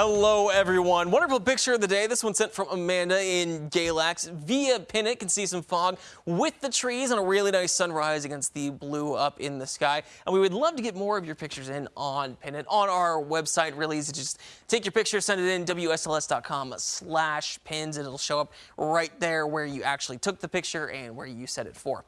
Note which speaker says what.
Speaker 1: Hello, everyone. Wonderful picture of the day. This one sent from Amanda in Galax. Via pin can see some fog with the trees and a really nice sunrise against the blue up in the sky. And we would love to get more of your pictures in on Pin on our website. Really easy. Just take your picture, send it in WSLS.com slash pins, and it'll show up right there where you actually took the picture and where you set it for.